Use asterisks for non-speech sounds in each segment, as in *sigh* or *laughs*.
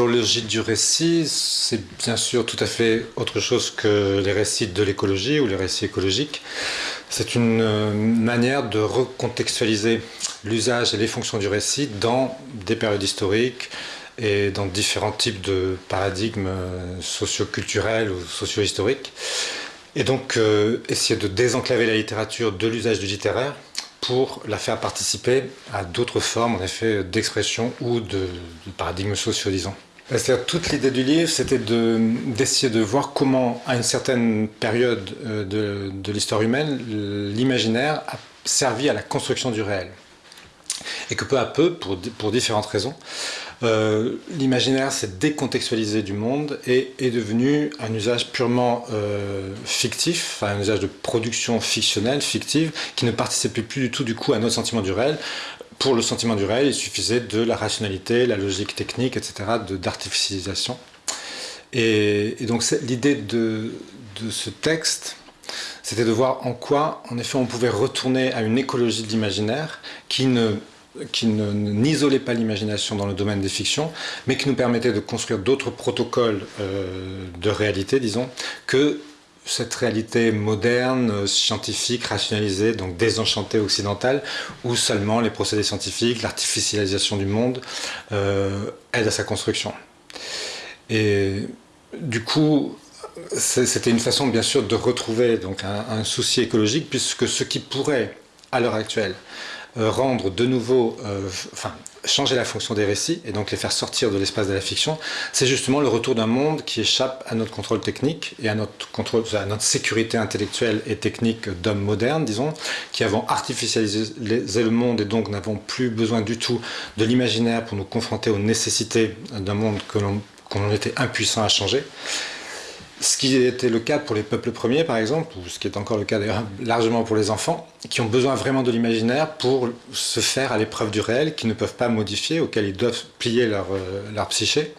l'écologie du récit, c'est bien sûr tout à fait autre chose que les récits de l'écologie ou les récits écologiques. C'est une euh, manière de recontextualiser l'usage et les fonctions du récit dans des périodes historiques et dans différents types de paradigmes euh, socio-culturels ou socio-historiques. Et donc essayer de désenclaver la littérature de l'usage du littéraire pour la faire participer à d'autres formes, en effet, d'expression ou de, paradigmes sociaux, disons. C'est-à-dire, toute l'idée du livre, c'était d'essayer de, voir comment, à une certaine période euh, de, l'histoire humaine, l'imaginaire a servi à la construction du réel. Et que peu à peu, pour, différentes raisons, euh, l'imaginaire s'est décontextualisé du monde et est devenu un usage purement euh, fictif, un usage de production fictionnelle, fictive, qui ne participait plus du tout du coup à notre sentiment du réel. Pour le sentiment du réel, il suffisait de la rationalité, la logique technique, etc., d'artificialisation. Et, et, donc l'idée de, de ce texte, c'était de voir en quoi, en effet, on pouvait retourner à une écologie de l'imaginaire qui ne qui n'isolait pas l'imagination dans le domaine des fictions, mais qui nous permettait de construire d'autres protocoles euh, de réalité, disons, que cette réalité moderne, scientifique, rationalisée, donc désenchantée occidentale, où seulement les procédés scientifiques, l'artificialisation du monde euh, aident à sa construction. Et du coup, c'était une façon bien sûr de retrouver donc un, souci écologique, puisque ce qui pourrait, à l'heure actuelle, euh, rendre de nouveau, euh, enfin, changer la fonction des récits et donc les faire sortir de l'espace de la fiction, c'est justement le retour d'un monde qui échappe à notre contrôle technique et à notre, contrôle, à notre sécurité intellectuelle et technique d'hommes modernes, disons, qui avons artificialisé le monde et donc n'avons plus besoin du tout de l'imaginaire pour nous confronter aux nécessités d'un monde que l'on était impuissant à changer. Ce qui était le cas pour les peuples premiers, par exemple, ou ce qui est encore le cas largement pour les enfants, qui ont besoin vraiment de l'imaginaire pour se faire à l'épreuve du réel, qui ne peuvent pas modifier, auquel ils doivent plier leur, euh, leur psyché.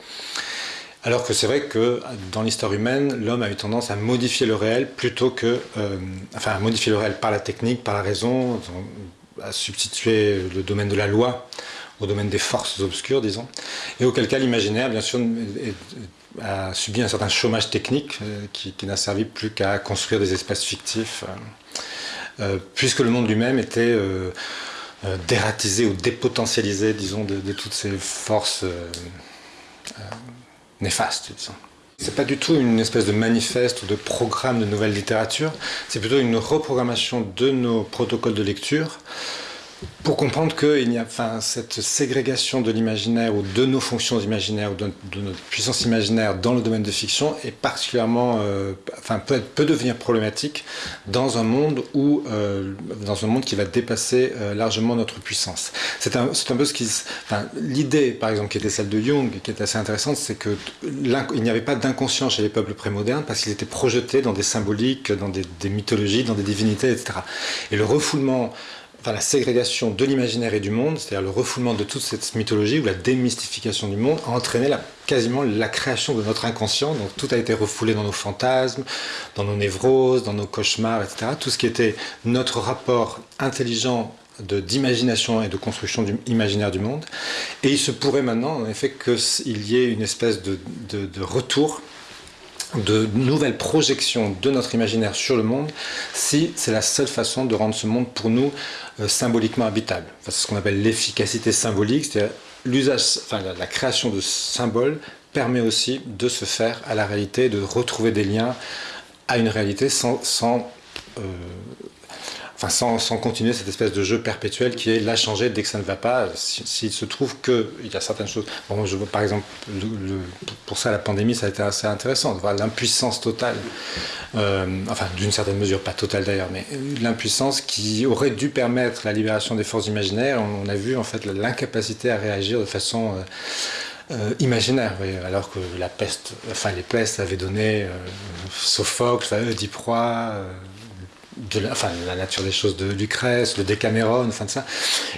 Alors que c'est vrai que dans l'histoire humaine, l'homme a eu tendance à modifier le réel plutôt que... Euh, enfin, à modifier le réel par la technique, par la raison, à substituer le domaine de la loi au domaine des forces obscures, disons. Et auquel cas l'imaginaire, bien sûr, est, a subi un certain chômage technique euh, qui, n'a servi plus qu'à construire des espaces fictifs, euh, euh, puisque le monde lui-même était dératisé ou dépotentialisé, disons, de, toutes ces forces néfastes, disons. C'est pas du tout une espèce de manifeste ou de programme de nouvelle littérature, c'est plutôt une reprogrammation de nos protocoles de lecture pour comprendre enfin, cette ségrégation de l'imaginaire ou de nos fonctions imaginaires ou de, notre puissance imaginaire dans le domaine de fiction est particulièrement, euh, enfin, peut, devenir problématique dans un monde où, euh, dans un monde qui va dépasser euh, largement notre puissance. C'est un, un, peu ce qui, enfin, l'idée, par exemple, qui était celle de Jung, qui est assez intéressante, c'est que il n'y avait pas d'inconscient chez les peuples prémodernes parce qu'ils étaient projetés dans des symboliques, dans des mythologies, dans des divinités, etc. Et le refoulement enfin, la ségrégation de l'imaginaire et du monde, c'est-à-dire le refoulement de toute cette mythologie ou la démystification du monde, a entraîné quasiment la création de notre inconscient. Donc tout a été refoulé dans nos fantasmes, dans nos névroses, dans nos cauchemars, etc. Tout ce qui était notre rapport intelligent d'imagination et de construction du, imaginaire du monde. Et il se pourrait maintenant, en effet, qu'il y ait une espèce de, de retour de nouvelles projections de notre imaginaire sur le monde si c'est la seule façon de rendre ce monde pour nous euh, symboliquement habitable. c'est ce qu'on appelle l'efficacité symbolique, c'est-à-dire l'usage, la, création de symboles permet aussi de se faire à la réalité, de retrouver des liens à une réalité sans, sans euh, sans, continuer cette espèce de jeu perpétuel qui est la changer dès que ça ne va pas. S'il se trouve qu'il y a certaines choses. Par exemple, pour ça, la pandémie, ça a été assez intéressant de voir l'impuissance totale, euh, enfin, d'une certaine mesure, pas totale d'ailleurs, mais l'impuissance qui aurait dû permettre la libération des forces imaginaires. On, a vu en fait l'incapacité à réagir de façon. Euh, euh, imaginaire, alors que la peste, enfin les pestes avaient donné Sophocle, Oediproie, de la, la nature des choses de Lucrèce, de Décameron, enfin de ça.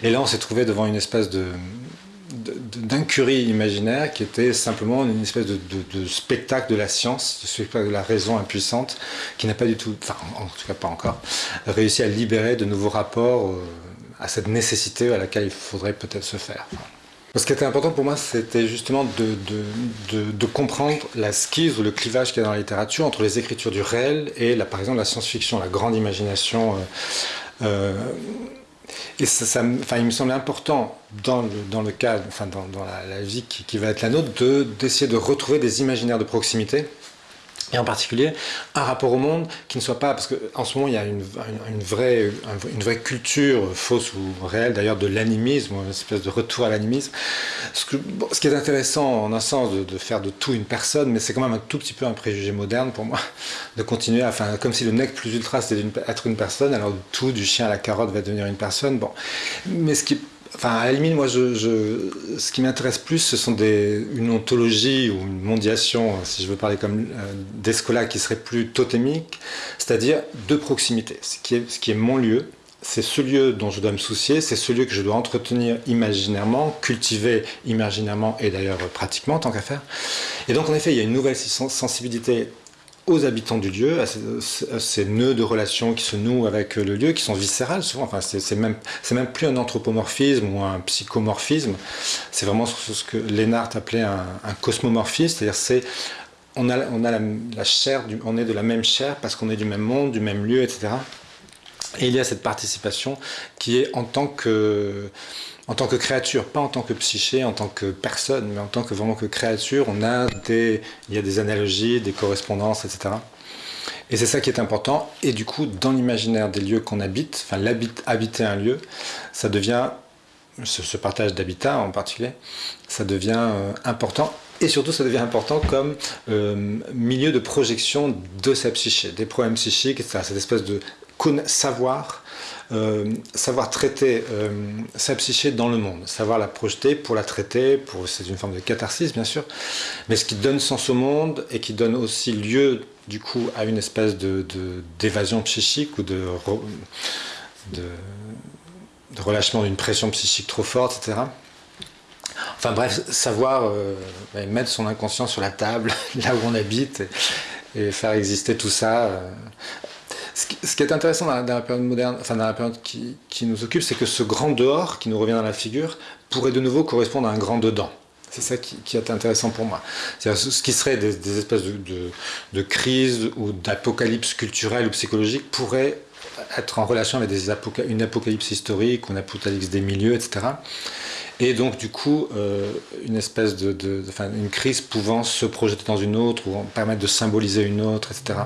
Et là, on s'est trouvé devant une espèce de d'incurie imaginaire qui était simplement une espèce de, spectacle de la science, de spectacle de la raison impuissante, qui n'a pas du tout, enfin en tout cas pas encore, réussi à libérer de nouveaux rapports euh, à cette nécessité à laquelle il faudrait peut-être se faire. Ce qui était important pour moi, c'était justement de, comprendre la skise le clivage qu'il y a dans la littérature entre les écritures du réel et, la, par exemple, la science-fiction, la grande imagination. Euh, euh, et ça, enfin, il me semblait important dans le, dans le cadre, enfin, dans, la, vie qui, qui, va être la nôtre, d'essayer de retrouver des imaginaires de proximité et en particulier un rapport au monde qui ne soit pas, parce qu'en ce moment il y a une, vraie, une vraie culture fausse ou réelle d'ailleurs de l'animisme, une espèce de retour à l'animisme. Ce, ce, qui est intéressant en un sens de, faire de tout une personne, mais c'est quand même un tout petit peu un préjugé moderne pour moi, *laughs* de continuer, à, enfin, comme si le nec plus ultra c'était être une personne, alors tout du chien à la carotte va devenir une personne. Bon, mais ce qui Enfin, à la limite, moi, je, ce qui m'intéresse plus, ce sont des, une ontologie ou une mondiation, si je veux parler comme euh, d'Escola, qui serait plus totémique, c'est-à-dire de proximité. Ce qui est, ce qui est mon lieu, c'est ce lieu dont je dois me soucier, c'est ce lieu que je dois entretenir imaginairement, cultiver imaginairement et d'ailleurs pratiquement, tant qu'à faire. Et donc, en effet, il y a une nouvelle sensibilité aux habitants du lieu, à ces, nœuds de relations qui se nouent avec le lieu, qui sont viscérales souvent. Enfin, c'est même, même plus un anthropomorphisme ou un psychomorphisme. C'est vraiment ce que Lénart appelait un, cosmomorphisme, c'est-à-dire c'est on a, on a la, chair, on est de la même chair parce qu'on est du même monde, du même lieu, etc. Et il y a cette participation qui est en tant que en tant que créature, pas en tant que psyché, en tant que personne, mais en tant que vraiment que créature, on a des, il y a des analogies, des correspondances, etc. Et c'est ça qui est important. Et du coup, dans l'imaginaire des lieux qu'on habite, enfin habiter un lieu, ça devient, ce, partage d'habitat en particulier, ça devient euh, important. Et surtout, ça devient important comme euh, milieu de projection de sa psyché, des problèmes psychiques, etc. Cette espèce de savoir euh, savoir traiter euh, sa psyché dans le monde, savoir la projeter pour la traiter, pour, c'est une forme de catharsis bien sûr, mais ce qui donne sens au monde et qui donne aussi lieu du coup à une espèce de, d'évasion psychique ou de, de, relâchement d'une pression psychique trop forte, etc. Enfin bref, savoir euh, mettre son inconscient sur la table, *laughs* là où on habite, et, faire exister tout ça ce qui, est intéressant dans la, période moderne, enfin dans la période qui, nous occupe, c'est que ce grand dehors qui nous revient dans la figure pourrait de nouveau correspondre à un grand dedans. C'est ça qui, est intéressant pour moi. Ce qui serait des, espèces de, crise ou d'apocalypse culturelle ou psychologique pourrait être en relation avec une apocalypse historique, une apocalypse des milieux, etc. Et donc, du coup, euh, une espèce de, une crise pouvant se projeter dans une autre ou permettre de symboliser une autre, etc.